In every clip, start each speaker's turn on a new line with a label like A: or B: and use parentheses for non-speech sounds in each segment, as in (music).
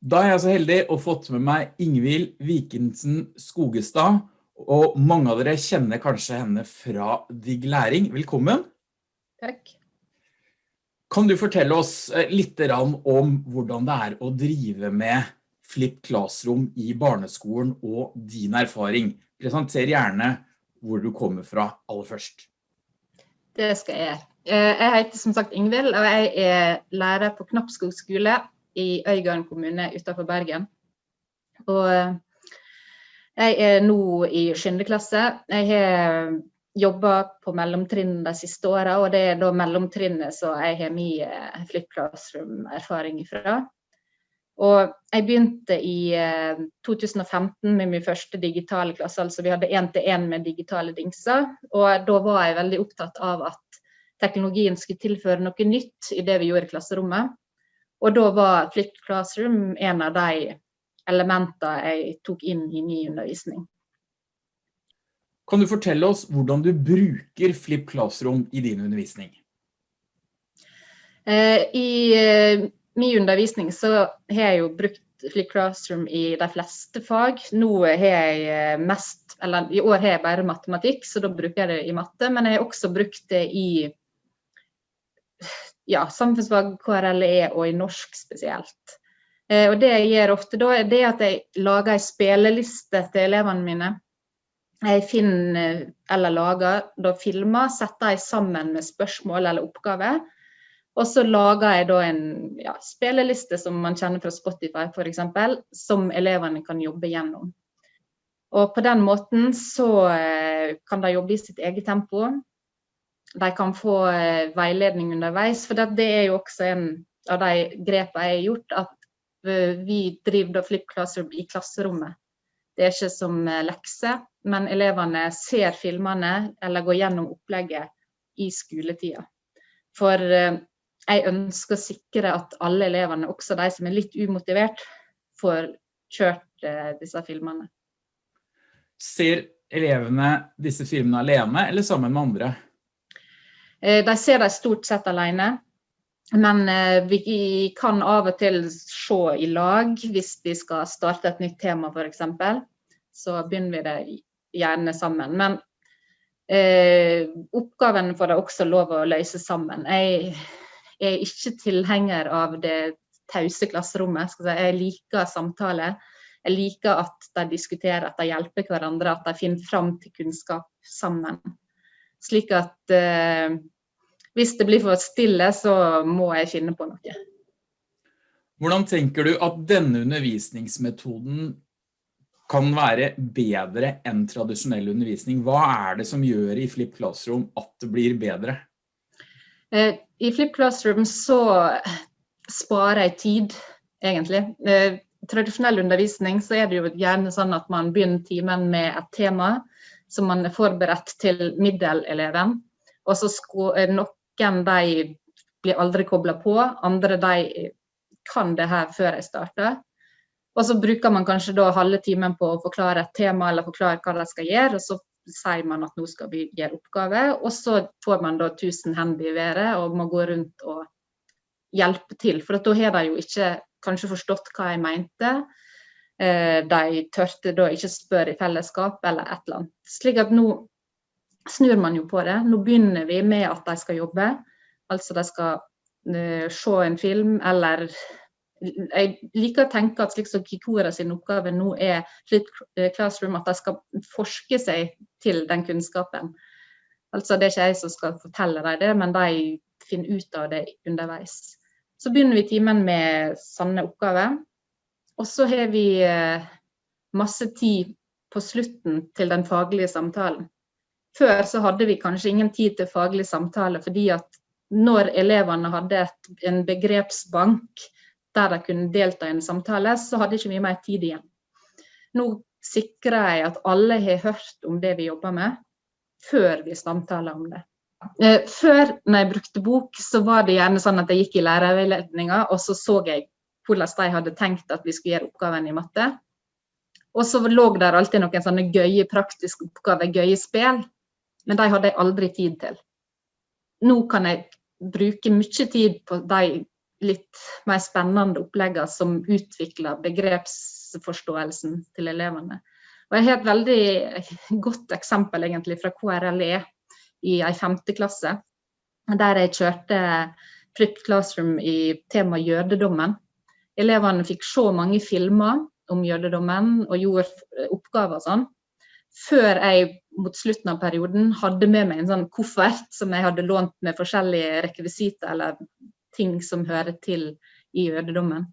A: Da er jeg så heldig å fått med meg Ingvild Vikensen Skogestad, og mange av dere kjenner kanskje henne fra Digg Læring. Velkommen.
B: Takk.
A: Kan du fortelle oss eh, litt om hvordan det er å drive med Flip Classroom i barneskolen og din erfaring? Presenter gjerne hvor du kommer fra aller først.
B: Det skal jeg. gjøre. jeg heter som sagt Ingvild, og jeg er lærer på Knappskog skole i Øygarden kommune utenfor Bergen. Og eh, jeg er nå i 7. klasse. Jeg har jobba på mellomtrinn de siste åra, og det er da mellomtrinnet så jeg har min eh, Flip Classroom-erfaring fra. Og jeg begynte i 2015 eh, med min første digitale klasse, altså vi hadde én-til-én med digitale dingser. Og da var jeg veldig opptatt av at teknologien skulle tilføre noe nytt i det vi gjorde i klasserommet. Og da var flipped Classroom en av de elementene jeg tok inn i ny undervisning.
A: Kan du fortelle oss hvordan du bruker Flipped Classroom i din undervisning?
B: Eh, I eh, min undervisning så har jeg jo brukt Flip Classroom i de fleste fag. Nå har jeg eh, mest, eller i år har jeg bare matematikk, så da bruker jeg det i matte. Men jeg har også brukt det i ja, samfunnsfag, KRLE og i norsk spesielt. Eh, og det jeg gjør ofte da, er det at jeg lager en spilleliste til elevene mine. Jeg finner eller lager da filmer, setter jeg sammen med spørsmål eller oppgaver. Og så lager jeg da en ja, spilleliste som man kjenner fra Spotify f.eks., som elevene kan jobbe gjennom. Og på den måten så eh, kan de jobbe i sitt eget tempo de kan få eh, veiledning underveis. For det er jo også en av de grepene jeg har gjort, at eh, vi driver Flip Classroom i klasserommet. Det er ikke som eh, lekse, men elevene ser filmene eller går gjennom opplegget i skoletida. For jeg ønsker å sikre at alle elevene, også de som er litt umotivert, får kjørt disse filmene.
A: Ser elevene disse filmene alene eller sammen med andre?
B: Eh, de ser de stort sett alene. Men eh, vi kan av og til se i lag hvis vi skal starte et nytt tema f.eks. Så begynner vi det gjerne sammen. Men eh, oppgaven får de også lov å løse sammen. Jeg er ikke tilhenger av det tause klasserommet. Jeg liker samtale. Jeg liker at de diskuterer, at de hjelper hverandre, at de finner fram til kunnskap sammen. Slik at eh, hvis det blir for stille, så må jeg finne på noe.
A: Hvordan tenker du at denne undervisningsmetoden kan være bedre enn tradisjonell undervisning? Hva er det som gjør i Flip Classroom at det blir bedre?
B: Eh, I Flip Classroom så sparer jeg tid, egentlig. Eh, tradisjonell undervisning så er det jo gjerne sånn at man begynner timen med et tema som man er forberedt til middeleleven. Og så er noen de blir aldri kobla på, andre de kan det her før jeg starter. Og så bruker man kanskje da halve timen på å forklare et tema eller forklare hva de skal gjøre. og så sier man at nå skal vi gjøre oppgave, og så får man da 1000 hender i været og må gå rundt og hjelpe til. For da har de jo ikke kanskje forstått hva jeg mente. Eh, de tørte da ikke spørre i fellesskap eller et eller annet. Slik at nå snur man jo på det. Nå begynner vi med at de skal jobbe. Altså de skal uh, se en film eller Jeg liker å tenke at slik som Kikora sin oppgave nå er Flip Classroom, at de skal forske seg til den kunnskapen. Altså Det er ikke jeg som skal fortelle dem det, men de finner ut av det underveis. Så begynner vi timen med sanne oppgaver. Og så har vi eh, masse tid på slutten til den faglige samtalen. Før så hadde vi kanskje ingen tid til faglig samtale, fordi at når elevene hadde et, en begrepsbank der de kunne delta i en samtale, så hadde ikke vi mer tid igjen. Nå sikrer jeg at alle har hørt om det vi jobber med, før vi samtaler om det. Eh, før når jeg brukte bok, så var det gjerne sånn at jeg gikk i lærerveiledninga, og så så jeg hvordan de hadde tenkt at vi skulle gjøre oppgaven i matte. Og så lå der alltid noen sånne gøye praktiske oppgaver, gøye spill. Men de hadde jeg aldri tid til. Nå kan jeg bruke mye tid på de litt mer spennende oppleggene som utvikler begrepsforståelsen til elevene. Og jeg har et veldig godt eksempel egentlig fra KRLE i ei femte klasse, der jeg kjørte Flip Classroom i tema jødedommen. Elevene fikk se mange filmer om jødedommen og gjorde oppgaver og sånn før jeg mot slutten av perioden hadde med meg en sånn koffert som jeg hadde lånt med forskjellige rekvisitter eller ting som hører til i jødedommen.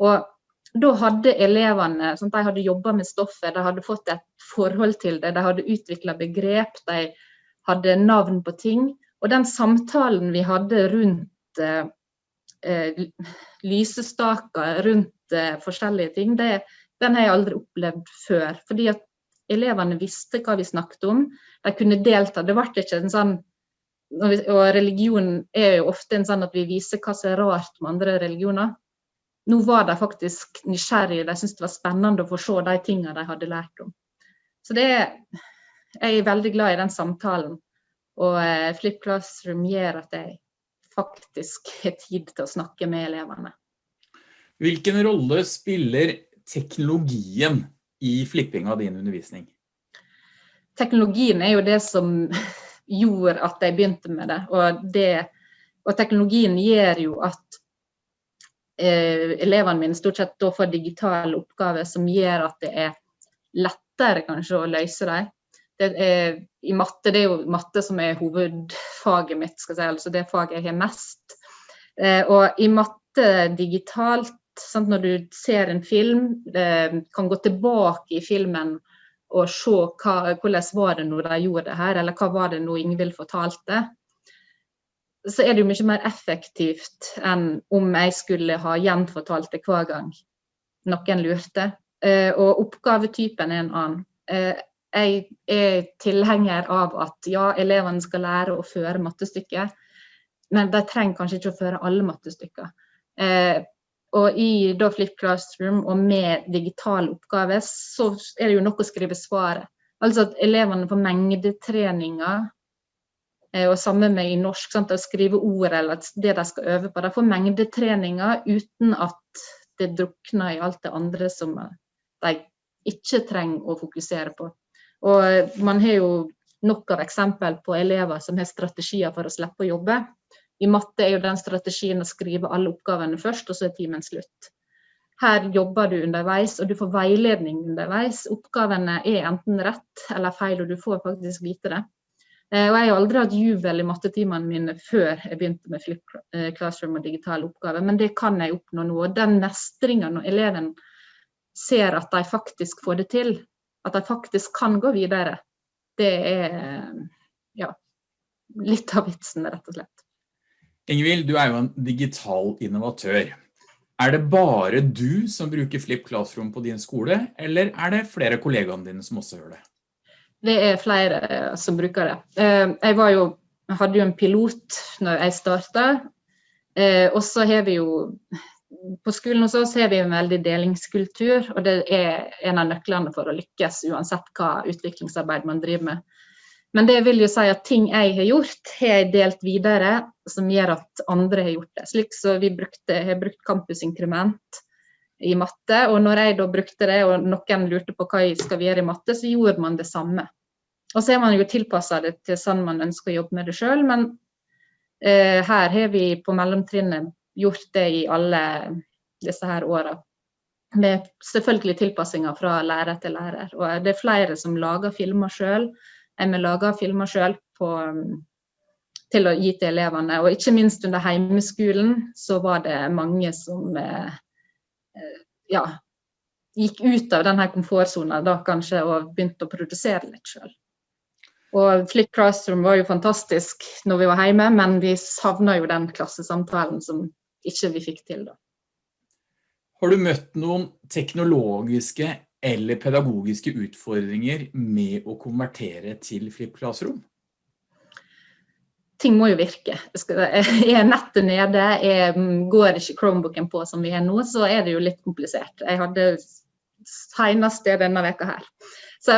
B: Og da hadde elevene sånn, de hadde jobba med stoffet, de hadde fått et forhold til det, de hadde utvikla begrep, de hadde navn på ting. Og den samtalen vi hadde rundt eh, lysestaker, rundt eh, forskjellige ting, det, den har jeg aldri opplevd før. Fordi at elevene visste hva vi snakket om. De kunne delta. Det ble ikke en sånn og religion er jo ofte en sånn at vi viser hva som er rart med andre religioner. Nå var de faktisk nysgjerrige, de syntes det var spennende å få se de tingene de hadde lært om. Så det er, jeg er veldig glad i den samtalen. Og eh, Flip Classroom gjør at jeg faktisk har tid til å snakke med elevene.
A: Hvilken rolle spiller teknologien i flipping av din undervisning?
B: Teknologien er jo det som gjorde at jeg begynte med det. Og, det, og teknologien gjør jo at eh, elevene mine stort sett da får digitale oppgaver som gjør at det er lettere kanskje å løse dem. Det er, I matte, det er jo matte som er hovedfaget mitt, skal jeg si, altså det faget jeg har mest. Eh, og i matte digitalt Sant? Når du ser en film, eh, kan gå tilbake i filmen og se hva, hvordan var det når de gjorde det her, eller hva var det nå Ingvild fortalte. Så er det jo mye mer effektivt enn om jeg skulle ha gjenfortalt det hver gang noen lurte. Eh, og oppgavetypen er en annen. Eh, jeg er tilhenger av at ja, elevene skal lære å føre mattestykker, men de trenger kanskje ikke å føre alle mattestykker. Og i da Flip Classroom og med digitale oppgaver, så er det jo nok å skrive svaret. Altså at elevene får mengdetreninger, eh, og sammen med i norsk, sant, å skrive ord eller det de skal øve på. De får mengdetreninger uten at det drukner i alt det andre som de ikke trenger å fokusere på. Og man har jo nok av eksempel på elever som har strategier for å slippe å jobbe. I matte er jo den strategien å skrive alle oppgavene først, og så er timen slutt. Her jobber du underveis, og du får veiledning underveis. Oppgavene er enten rett eller feil, og du får faktisk vite det. Eh, og jeg har aldri hatt jubel i mattetimene mine før jeg begynte med Flip eh, Classroom og digitale oppgaver, men det kan jeg oppnå nå. Den mestringa når eleven ser at de faktisk får det til, at de faktisk kan gå videre, det er ja, litt av vitsen, rett og slett.
A: Ingvild, du er jo en digital innovatør. Er det bare du som bruker Flip Classroom på din skole, eller er det flere kollegaene dine som også gjør det?
B: Det er flere eh, som bruker det. Jeg jeg jo, hadde jo en pilot når jeg startet, eh, og så har vi jo på skolen hos oss har vi en veldig delingskultur, og det er en av nøklene for å lykkes uansett hva utviklingsarbeid man driver med. Men det vil jo si at ting jeg har gjort, har jeg delt videre, som gjør at andre har gjort det. Slik så vi brukte, har brukt campusinkrement i matte, og når jeg da brukte det, og noen lurte på hva jeg skal gjøre i matte, så gjorde man det samme. Og så har man jo tilpassa det til sånn man ønsker å jobbe med det sjøl, men eh, her har vi på mellomtrinnet gjort det i alle disse her åra. Med selvfølgelig tilpassinger fra lærer til lærer. Og det er flere som lager filmer sjøl vi lager filmer sjøl til å gi til elevene. Og ikke minst under heimeskolen så var det mange som eh, eh, ja, gikk ut av denne komfortsona da kanskje og begynte å produsere litt sjøl. Og Flick Classroom var jo fantastisk når vi var hjemme, men vi savna jo den klassesamtalen som ikke vi fikk til da.
A: Har du møtt noen teknologiske eller pedagogiske utfordringer med å konvertere til Flipp Classroom?
B: Ting må jo virke. Er nettet nede, er, går ikke Chromebooken på som vi har nå, så er det jo litt komplisert. Jeg hadde senest det denne veka her. Så,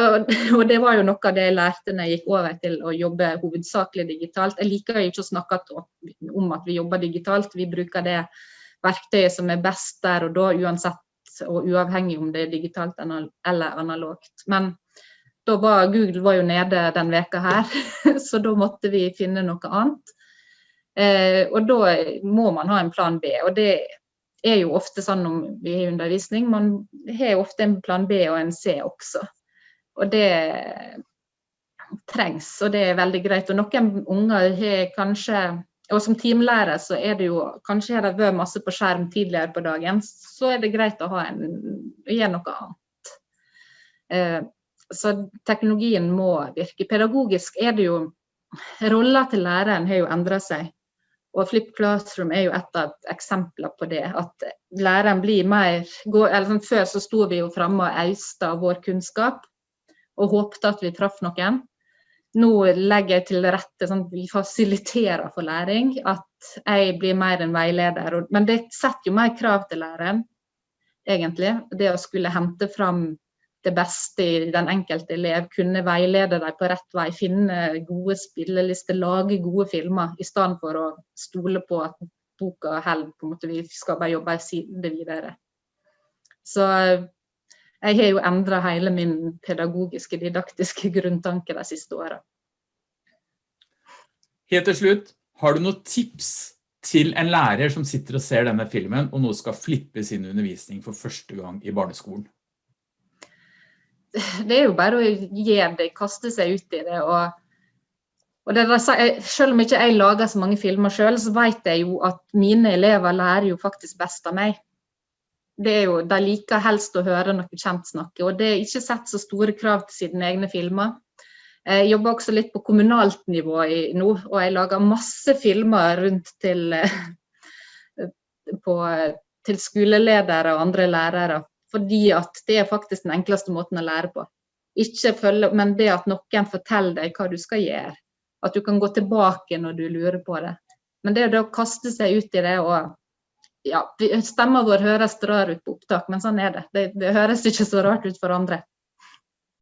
B: og det var jo noe av det jeg lærte når jeg gikk over til å jobbe hovedsakelig digitalt. Jeg liker jo ikke å snakke om at vi jobber digitalt, vi bruker det verktøyet som er best der og da, uansett og uavhengig om det er digitalt eller analogt. Men da var Google var jo nede den veka her, (laughs) så da måtte vi finne noe annet. Eh, og da må man ha en plan B. Og det er jo ofte sånn om vi har undervisning, man har jo ofte en plan B og en C også. Og det trengs, og det er veldig greit. Og noen unger har kanskje og som teamlærer så er det jo Kanskje har de vært masse på skjerm tidligere på dagen, så er det greit å ha en, gjøre noe annet. Eh, så teknologien må virke. Pedagogisk er det jo Rolla til læreren har jo endra seg. Og Flip Classroom er jo et av eksemplene på det. At læreren blir mer sånn, Før så sto vi jo framme og austa vår kunnskap og håpte at vi traff noen nå legger jeg til rette sånn at vi fasiliterer for læring. At jeg blir mer en veileder. Men det setter jo mer krav til læreren, egentlig. Det å skulle hente fram det beste i den enkelte elev, kunne veilede dem på rett vei, finne gode spillelister, lage gode filmer, i stedet for å stole på at boka holder, på en måte, vi skal bare jobbe siden det videre. Så jeg har jo endra hele min pedagogiske, didaktiske grunntanke de siste åra.
A: Helt til slutt, har du noen tips til en lærer som sitter og ser denne filmen, og nå skal flippe sin undervisning for første gang i barneskolen?
B: Det er jo bare å gi det, kaste seg ut i det. og og det, selv om ikke jeg lager så mange filmer selv, så vet jeg jo at mine elever lærer jo faktisk best av meg det er jo, De liker helst å høre noe kjent snakke, og det er ikke sett så store krav til sine egne filmer. Jeg jobber også litt på kommunalt nivå i, nå, og jeg lager masse filmer rundt til, på, til skoleledere og andre lærere. Fordi at det er faktisk den enkleste måten å lære på. Ikke følge, men det at noen forteller deg hva du skal gjøre. At du kan gå tilbake når du lurer på det. Men det å kaste seg ut i det og ja, stemma vår høres rar ut på opptak, men sånn er det. det. det. høres ikke så rart ut for andre.